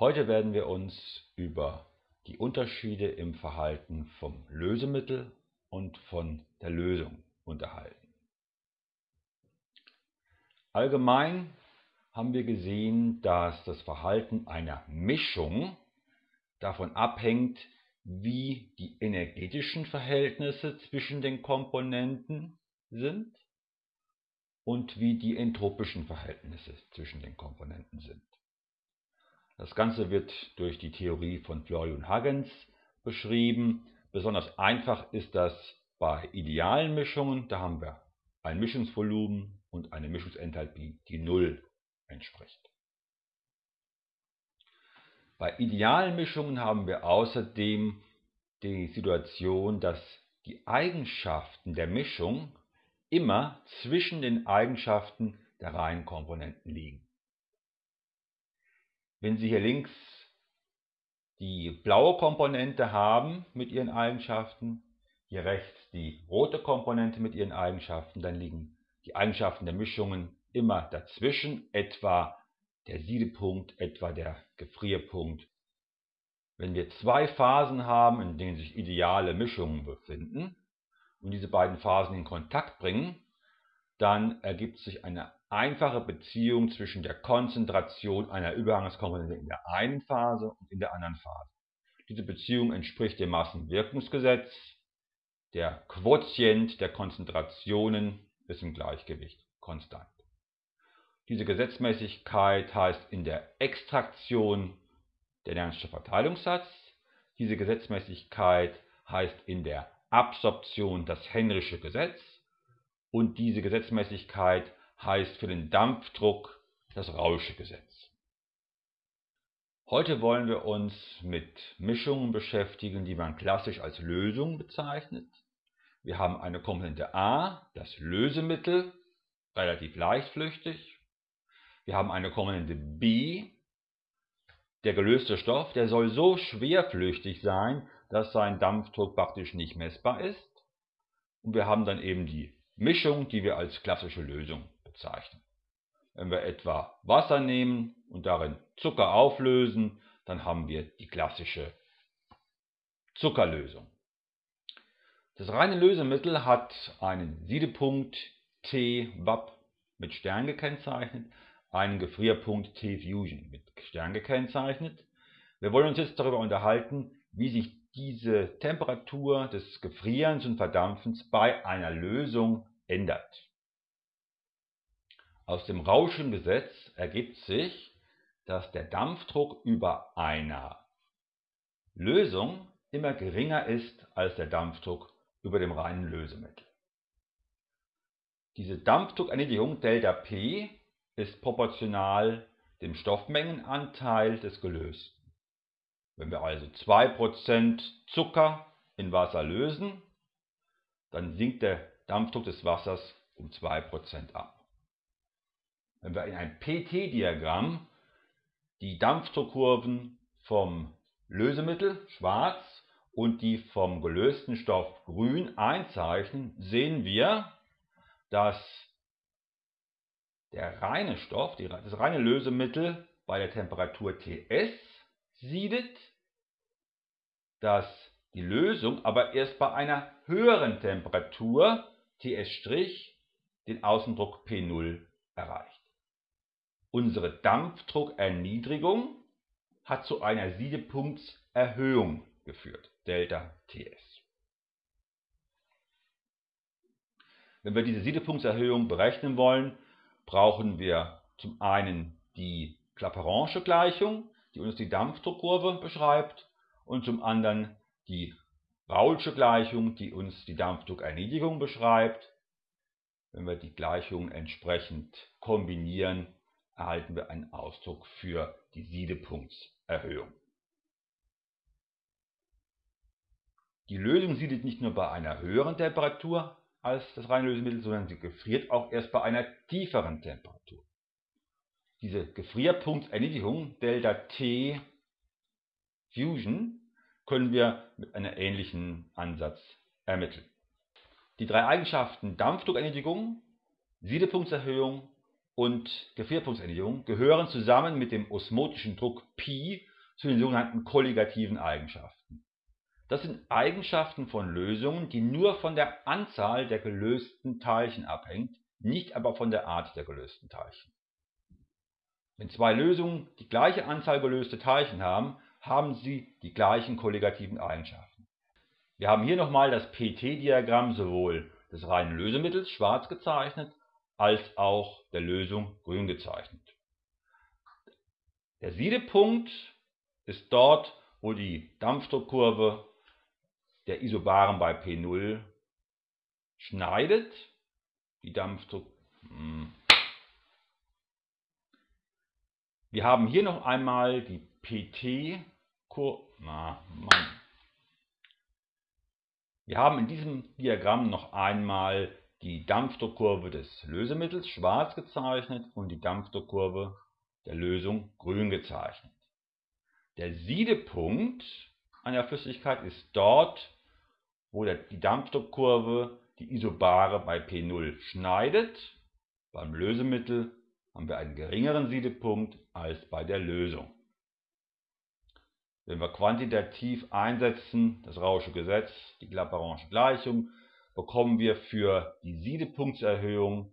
Heute werden wir uns über die Unterschiede im Verhalten vom Lösemittel und von der Lösung unterhalten. Allgemein haben wir gesehen, dass das Verhalten einer Mischung davon abhängt, wie die energetischen Verhältnisse zwischen den Komponenten sind und wie die entropischen Verhältnisse zwischen den Komponenten sind. Das Ganze wird durch die Theorie von Florian Huygens beschrieben. Besonders einfach ist das bei idealen Mischungen. Da haben wir ein Mischungsvolumen und eine Mischungsenthalpie, die 0 entspricht. Bei idealen Mischungen haben wir außerdem die Situation, dass die Eigenschaften der Mischung immer zwischen den Eigenschaften der reinen Komponenten liegen. Wenn Sie hier links die blaue Komponente haben mit ihren Eigenschaften, hier rechts die rote Komponente mit ihren Eigenschaften, dann liegen die Eigenschaften der Mischungen immer dazwischen, etwa der Siedepunkt, etwa der Gefrierpunkt. Wenn wir zwei Phasen haben, in denen sich ideale Mischungen befinden und diese beiden Phasen in Kontakt bringen, dann ergibt sich eine einfache Beziehung zwischen der Konzentration einer Übergangskomponente in der einen Phase und in der anderen Phase. Diese Beziehung entspricht dem Massenwirkungsgesetz. Der Quotient der Konzentrationen ist im Gleichgewicht konstant. Diese Gesetzmäßigkeit heißt in der Extraktion der Nernst'sche Verteilungssatz. Diese Gesetzmäßigkeit heißt in der Absorption das Henrysche Gesetz. Und diese Gesetzmäßigkeit heißt für den Dampfdruck das Rausche Gesetz. Heute wollen wir uns mit Mischungen beschäftigen, die man klassisch als Lösung bezeichnet. Wir haben eine Komponente A, das Lösemittel, relativ leichtflüchtig. Wir haben eine Komponente B, der gelöste Stoff, der soll so schwerflüchtig sein, dass sein Dampfdruck praktisch nicht messbar ist. Und wir haben dann eben die Mischung, die wir als klassische Lösung bezeichnen. Wenn wir etwa Wasser nehmen und darin Zucker auflösen, dann haben wir die klassische Zuckerlösung. Das reine Lösemittel hat einen Siedepunkt T WAP mit Stern gekennzeichnet, einen Gefrierpunkt T Fusion mit Stern gekennzeichnet. Wir wollen uns jetzt darüber unterhalten, wie sich diese Temperatur des Gefrierens und Verdampfens bei einer Lösung ändert. Aus dem Rauschengesetz ergibt sich, dass der Dampfdruck über einer Lösung immer geringer ist als der Dampfdruck über dem reinen Lösemittel. Diese Dampfdruckerniedrigung ΔP ist proportional dem Stoffmengenanteil des Gelösten. Wenn wir also 2% Zucker in Wasser lösen, dann sinkt der Dampfdruck des Wassers um 2% ab. Wenn wir in ein PT-Diagramm die Dampfdruckkurven vom Lösemittel schwarz und die vom gelösten Stoff grün einzeichnen, sehen wir, dass der reine Stoff, das reine Lösemittel bei der Temperatur Ts siedet, dass die Lösung aber erst bei einer höheren Temperatur Ts' den Außendruck P0 erreicht. Unsere Dampfdruckerniedrigung hat zu einer Siedepunktserhöhung geführt, Delta Ts. Wenn wir diese Siedepunktserhöhung berechnen wollen, brauchen wir zum einen die Clapeyron'sche Gleichung, die uns die Dampfdruckkurve beschreibt, und zum anderen die Raoulsche Gleichung, die uns die Dampfdruckerniedrigung beschreibt. Wenn wir die Gleichungen entsprechend kombinieren, erhalten wir einen Ausdruck für die Siedepunktserhöhung. Die Lösung siedet nicht nur bei einer höheren Temperatur als das reine Lösemittel, sondern sie gefriert auch erst bei einer tieferen Temperatur. Diese Gefrierpunktserniedrigung ΔT Fusion können wir mit einem ähnlichen Ansatz ermitteln. Die drei Eigenschaften Dampfdruckerniedrigung, Siedepunktserhöhung und Gefrierpunktserniedrigung gehören zusammen mit dem osmotischen Druck Pi zu den sogenannten kolligativen Eigenschaften. Das sind Eigenschaften von Lösungen, die nur von der Anzahl der gelösten Teilchen abhängt, nicht aber von der Art der gelösten Teilchen. Wenn zwei Lösungen die gleiche Anzahl gelöste Teilchen haben, haben sie die gleichen kolligativen Eigenschaften. Wir haben hier nochmal das PT-Diagramm sowohl des reinen Lösemittels schwarz gezeichnet, als auch der Lösung grün gezeichnet. Der Siedepunkt ist dort, wo die Dampfdruckkurve der Isobaren bei P0 schneidet. Die Dampfdruck hm. Wir haben hier noch einmal die PT-Kurve. Wir haben in diesem Diagramm noch einmal die Dampfdruckkurve des Lösemittels schwarz gezeichnet und die Dampfdruckkurve der Lösung grün gezeichnet. Der Siedepunkt einer Flüssigkeit ist dort, wo die Dampfdruckkurve die Isobare bei P0 schneidet. Beim Lösemittel haben wir einen geringeren Siedepunkt als bei der Lösung. Wenn wir quantitativ einsetzen, das Rausche Gesetz, die Clapeyron'sche Gleichung, bekommen wir für die Siedepunktserhöhung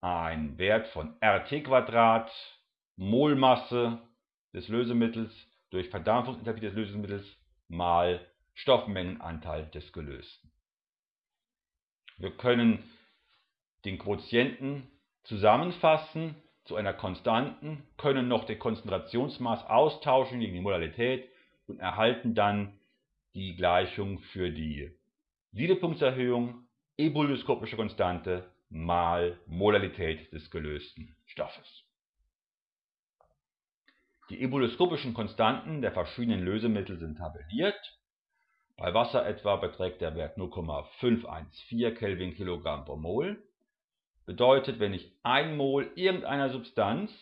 einen Wert von RT Molmasse des Lösemittels durch Verdampfungsenthalpie des Lösemittels mal Stoffmengenanteil des Gelösten. Wir können den Quotienten zusammenfassen zu einer Konstanten, können noch den Konzentrationsmaß austauschen gegen die Modalität und erhalten dann die Gleichung für die Siedepunktserhöhung, ebulioskopische Konstante mal Molalität des gelösten Stoffes. Die ebulioskopischen Konstanten der verschiedenen Lösemittel sind tabelliert. Bei Wasser etwa beträgt der Wert 0,514 Kelvin Kilogramm pro Mol. Bedeutet, wenn ich 1 Mol irgendeiner Substanz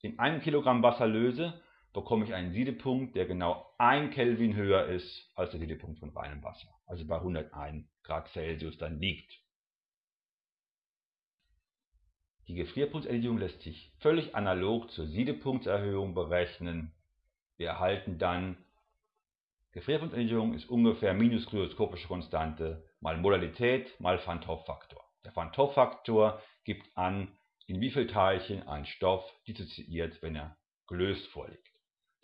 in einem Kilogramm Wasser löse, bekomme ich einen Siedepunkt, der genau 1 Kelvin höher ist als der Siedepunkt von reinem Wasser, also bei 101 Grad Celsius dann liegt. Die Gefrierpunktserniedrigung lässt sich völlig analog zur Siedepunktserhöhung berechnen. Wir erhalten dann, Gefrierpunktserniedrigung ist ungefähr minus kryoskopische Konstante mal Modalität mal Van Hoff-Faktor. Der Van Hoff-Faktor gibt an, in wie viel Teilchen ein Stoff dissoziiert, wenn er gelöst vorliegt.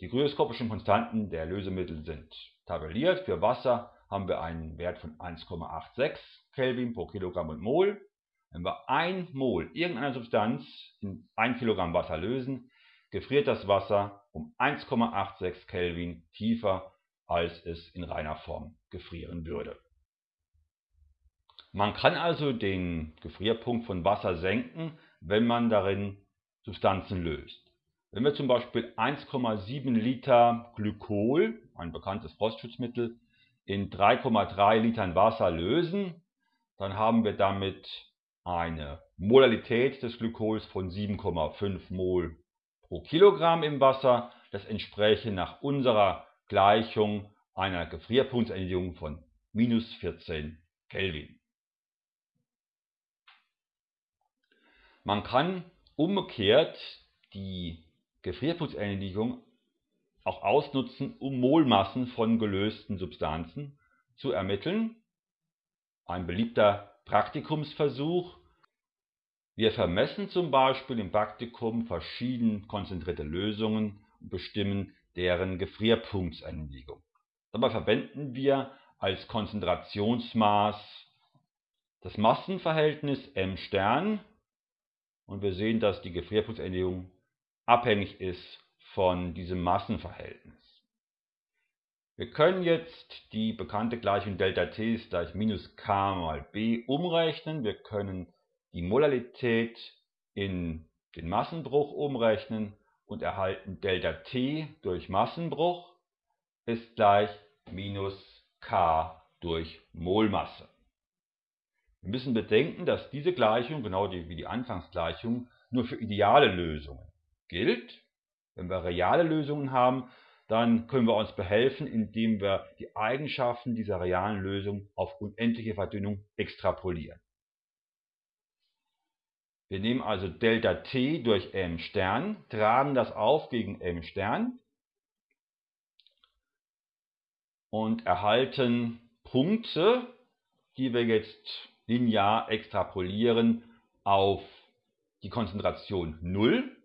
Die kryoskopischen Konstanten der Lösemittel sind tabelliert. Für Wasser haben wir einen Wert von 1,86 Kelvin pro Kilogramm und Mol. Wenn wir 1 Mol irgendeiner Substanz in 1 Kilogramm Wasser lösen, gefriert das Wasser um 1,86 Kelvin tiefer, als es in reiner Form gefrieren würde. Man kann also den Gefrierpunkt von Wasser senken, wenn man darin Substanzen löst. Wenn wir zum Beispiel 1,7 Liter Glykol, ein bekanntes Frostschutzmittel, in 3,3 Litern Wasser lösen, dann haben wir damit eine Molalität des Glykols von 7,5 Mol pro Kilogramm im Wasser. Das entspräche nach unserer Gleichung einer Gefrierpunktserniedrigung von minus 14 Kelvin. Man kann umgekehrt die Gefrierputzerniedrigung auch ausnutzen, um Molmassen von gelösten Substanzen zu ermitteln. Ein beliebter Praktikumsversuch. Wir vermessen zum Beispiel im Praktikum verschieden konzentrierte Lösungen und bestimmen deren Gefrierpunktserniedrigung. Dabei verwenden wir als Konzentrationsmaß das Massenverhältnis m Stern und wir sehen, dass die Gefrierpunktserniedrigung abhängig ist von diesem Massenverhältnis. Wir können jetzt die bekannte Gleichung Delta T ist gleich minus k mal b umrechnen. Wir können die Molalität in den Massenbruch umrechnen und erhalten Delta T durch Massenbruch ist gleich minus k durch Molmasse. Wir müssen bedenken, dass diese Gleichung, genau wie die Anfangsgleichung, nur für ideale Lösungen gilt. Wenn wir reale Lösungen haben, dann können wir uns behelfen, indem wir die Eigenschaften dieser realen Lösung auf unendliche Verdünnung extrapolieren. Wir nehmen also Delta T durch m Stern, tragen das auf gegen m Stern und erhalten Punkte, die wir jetzt linear extrapolieren auf die Konzentration 0.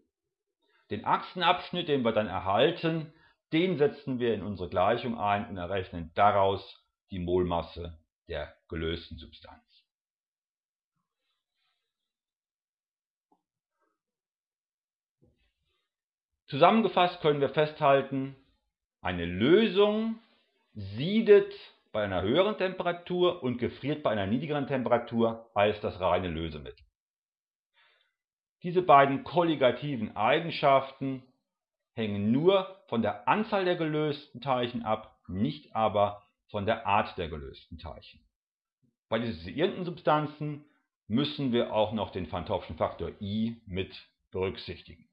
Den Achsenabschnitt, den wir dann erhalten, den setzen wir in unsere Gleichung ein und errechnen daraus die Molmasse der gelösten Substanz. Zusammengefasst können wir festhalten, eine Lösung siedet bei einer höheren Temperatur und gefriert bei einer niedrigeren Temperatur als das reine Lösemittel. Diese beiden kolligativen Eigenschaften hängen nur von der Anzahl der gelösten Teilchen ab, nicht aber von der Art der gelösten Teilchen. Bei dissoziierenden Substanzen müssen wir auch noch den Van Faktor I mit berücksichtigen.